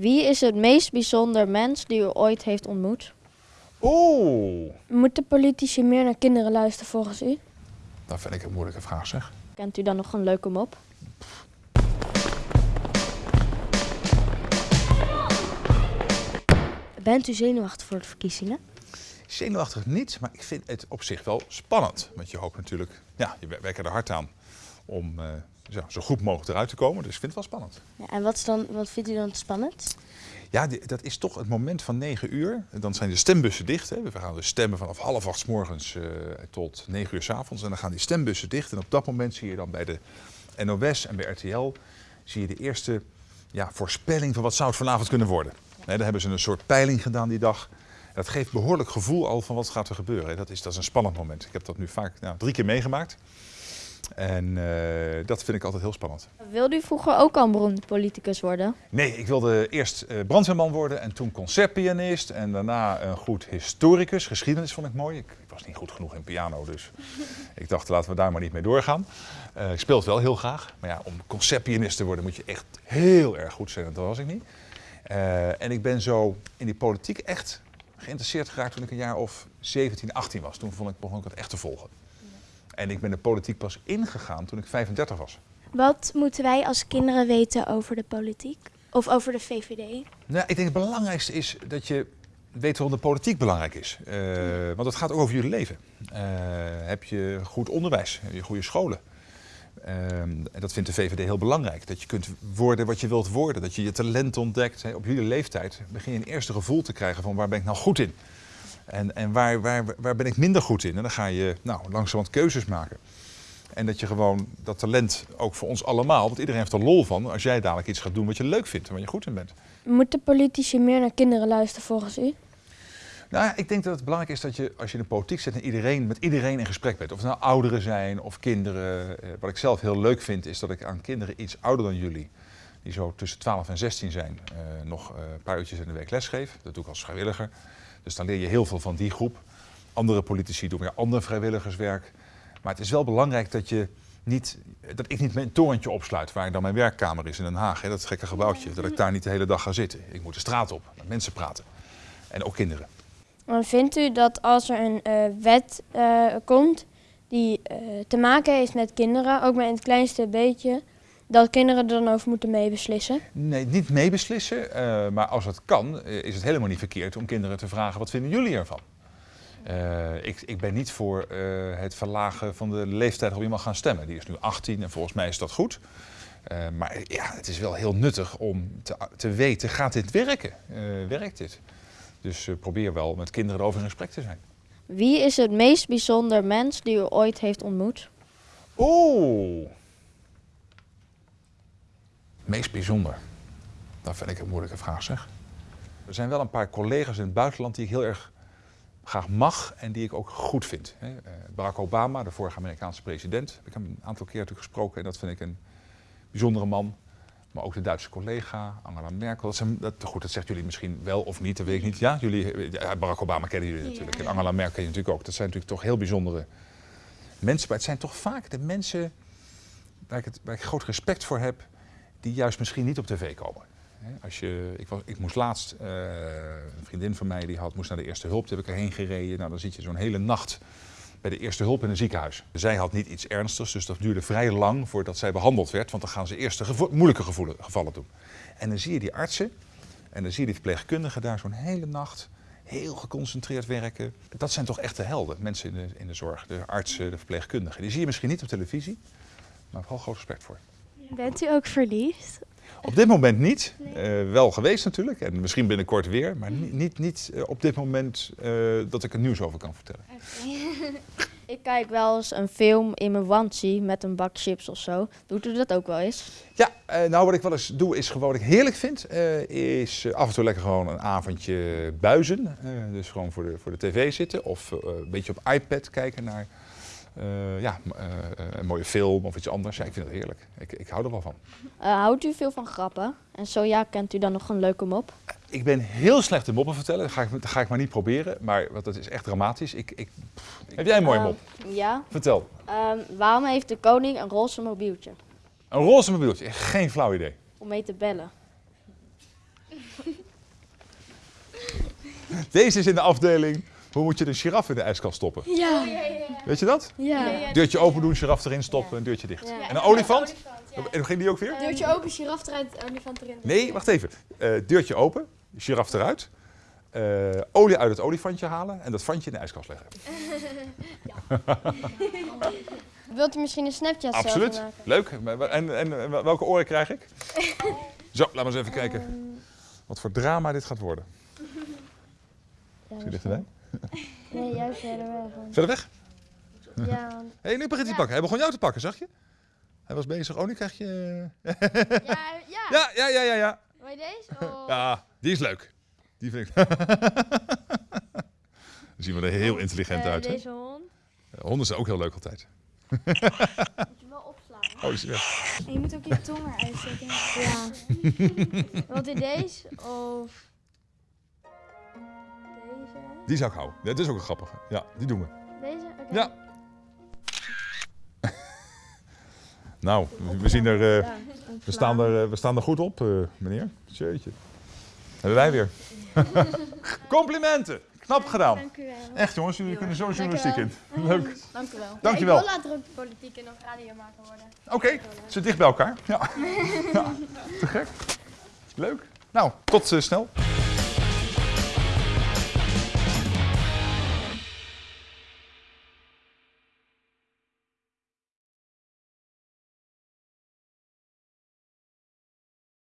Wie is het meest bijzonder mens die u ooit heeft ontmoet? Oeh, Moeten politici meer naar kinderen luisteren volgens u? dat vind ik een moeilijke vraag zeg. Kent u dan nog een leuke mop? Bent u zenuwachtig voor de verkiezingen? Zenuwachtig niet, maar ik vind het op zich wel spannend. Want je hoopt natuurlijk, ja, je werkt er hard aan om eh, zo, zo goed mogelijk eruit te komen. Dus ik vind het wel spannend. Ja, en wat, is dan, wat vindt u dan spannend? Ja, die- dat is toch het moment van 9 uur. Dan zijn de stembussen dicht. Hè. We gaan dus stemmen vanaf half acht 's morgens eh, tot 9 uur 's avonds. En dan gaan die stembussen dicht. En op dat moment zie je dan bij de NOS en bij RTL zie je de eerste ja, voorspelling van wat zou het vanavond kunnen worden. Daar hebben ze een soort peiling gedaan die dag. Dat geeft behoorlijk gevoel al van wat gaat er gebeuren. Dat is, dat is een spannend moment. Ik heb dat nu vaak nou, drie keer meegemaakt. En eh, dat vind ik altijd heel spannend. Wilde u vroeger ook al een beroemde politicus worden? Nee, ik wilde eerst eh, brandweerman worden en toen concertpianist en daarna een goed historicus. Geschiedenis vond ik mooi. Ik, ik was niet goed genoeg in piano, dus ik dacht laten we daar maar niet mee doorgaan. Eh, ik speel het wel heel graag, maar ja, om concertpianist te worden moet je echt heel erg goed zijn. en Dat was ik niet. En ik ben zo in die politiek echt geïnteresseerd geraakt toen ik een jaar of 17, 18 was. Toen vond ik, begon ik het echt te volgen. En ik ben de politiek pas ingegaan toen ik 35 was. Wat moeten wij als kinderen weten over de politiek? Of over de VVD? Nou, ik denk het belangrijkste is dat je weet waarom de politiek belangrijk is. Eh, want het gaat ook over jullie leven. Eh, heb je goed onderwijs? Heb je goede scholen? Ehm, en dat vindt de VVD heel belangrijk. Dat je kunt worden wat je wilt worden. Dat je je talent ontdekt. Hè. Op jullie leeftijd begin je een eerste gevoel te krijgen van waar ben ik nou goed in? En, en waar, waar, waar ben ik minder goed in? En dan ga je nou, langzamerhand keuzes maken. En dat je gewoon dat talent ook voor ons allemaal, want iedereen heeft er lol van als jij dadelijk iets gaat doen wat je leuk vindt en waar je goed in bent. Moeten politici meer naar kinderen luisteren volgens u? Nou, ja, ik denk dat het belangrijk is dat je als je in de politiek zit en iedereen, met iedereen in gesprek bent. Of het nou ouderen zijn of kinderen. Eh, wat ik zelf heel leuk vind is dat ik aan kinderen iets ouder dan jullie, die zo tussen 12 en 16 zijn, eh, nog eh, een paar uurtjes in de week lesgeef. Dat doe ik als vrijwilliger. Dus dan leer je heel veel van die groep. Andere politici doen weer ander vrijwilligerswerk. Maar het is wel belangrijk dat, je niet, dat ik niet mijn torentje opsluit waar dan mijn werkkamer is in Den Haag. Hè, dat gekke gebouwtje. Dat ik daar niet de hele dag ga zitten. Ik moet de straat op, met mensen praten. En ook kinderen. Maar vindt u dat als er een eh, wet eh, komt die eh, te maken heeft met kinderen, ook maar in het kleinste beetje, dat kinderen er dan over moeten meebeslissen? Nee, niet meebeslissen. eh, maar als het kan, eh, is het helemaal niet verkeerd om kinderen te vragen: wat vinden jullie ervan? Eh, ik, ik ben niet voor eh, het verlagen van de leeftijd waarop je mag gaan stemmen. Die is nu 18 en volgens mij is dat goed. Eh, maar ja, het is wel heel nuttig om te, te weten: gaat dit werken? Eh, werkt dit? Dus eh, probeer wel met kinderen erover in gesprek te zijn. Wie is het meest bijzonder mens die u ooit heeft ontmoet? Oeh. Meest bijzonder. Dat vind ik een moeilijke vraag, zeg. Er zijn wel een paar collega's in het buitenland die ik heel erg graag mag en die ik ook goed vind. hè. Eh, Barack Obama, de vorige Amerikaanse president, heb ik hem een aantal keer natuurlijk gesproken en dat vind ik een bijzondere man. Maar ook de Duitse collega, Angela Merkel. Dat, zijn, dat, goed, dat zegt jullie misschien wel of niet, dat weet ik niet. Ja, jullie, ja, Barack Obama kennen jullie natuurlijk. En Angela Merkel ken je natuurlijk ook. Dat zijn natuurlijk toch heel bijzondere mensen. Maar het zijn toch vaak de mensen waar ik, het, waar ik groot respect voor heb, die juist misschien niet op tv komen. Als je, ik, was, ik moest laatst, eh, een vriendin van mij die had, moest naar de eerste hulp, toen heb ik erheen gereden. Nou, dan zit je zo'n hele nacht bij de eerste hulp in een ziekenhuis. Zij had niet iets ernstigs, dus dat duurde vrij lang voordat zij behandeld werd, want dan gaan ze eerst de moeilijke gevallen doen. En dan zie je die artsen en dan zie je die verpleegkundigen daar zo'n hele nacht heel geconcentreerd werken. Dat zijn toch echte helden, mensen in de, in de zorg, de artsen, de verpleegkundigen. Die zie je misschien niet op televisie, maar vooral groot respect voor. Bent u ook verliefd? Op dit moment niet. Eh, wel geweest natuurlijk. En misschien binnenkort weer. Maar niet, niet, niet eh, op dit moment eh, dat ik er nieuws over kan vertellen. Ik kijk wel eens een film in mijn onesie met een bak chips of zo. Doet u dat ook wel eens? Ja, nou wat ik wel eens doe is gewoon wat ik heerlijk vind. is af en toe lekker gewoon een avondje buizen. Dus gewoon voor de, voor de tv zitten. Of een beetje op iPad kijken naar eh, ja, eh, een mooie film of iets anders. Ja, ik vind het heerlijk. Ik, ik hou er wel van. Eh, houdt u veel van grappen? En zo ja, kent u dan nog een leuke mop? Ik ben heel slecht in moppen vertellen. Dat ga ik, dat ga ik maar niet proberen. Maar want dat is echt dramatisch. Ik, ik, pff, heb jij een mooie Ehm, mop? Ja. Vertel. Ehm, waarom heeft de koning een roze mobieltje? Een roze mobieltje. Geen flauw idee. Om mee te bellen. Deze is in de afdeling. Hoe moet je een giraf in de ijskast stoppen? Ja. Weet je dat? Ja. Deurtje open doen, giraf erin stoppen, een deurtje dicht. En een olifant? En hoe ging die ook weer? Deurtje open, giraf eruit, olifant erin. Nee, wacht even. Eh, deurtje open, giraf eruit. eh, olie uit het olifantje halen en dat vandje in de ijskast leggen. Wilt u misschien een Snapchat Absoluut. Leuk. En, en, en welke oren krijg ik? Zo, laat maar eens even kijken. Wat voor drama dit gaat worden. Ja, Zie je dichterbij? Nee, juist verder weg. Verder weg? Ja, want- Hé, hey, nu begint hij te pakken. Hij begon jou te pakken, zag je? Hij was bezig. Oh, nu krijg je... Ja, ja. Ja, ja, ja, ja, ja. Je deze? Oh. Ja, die is leuk. Die vind ik... Dan zien we er heel intelligent Eh, uit. Hè? Deze hond. Honden zijn ook heel leuk altijd. Moet je wel opslaan. Oh, is weg. En je moet ook je tong eruit zetten. Ja. Wilt u deze of deze? Die zou ik houden. Dit is ook een grappige. Ja, die doen we. Deze? Oké. Ja. Nou, we- zien er... eh, we, staan er eh, we staan er goed op, eh, meneer. Jeetje. Hebben wij weer. Complimenten. Knap gedaan. Dank u wel. Echt jongens, jullie kunnen zo journalistiek in. Leuk. Dank u wel. Dankjewel. Ik wil later ook politiek en of radiomaker worden. Oké, zit dicht bij elkaar. Ja. ja. Te gek. Leuk. Nou, tot snel.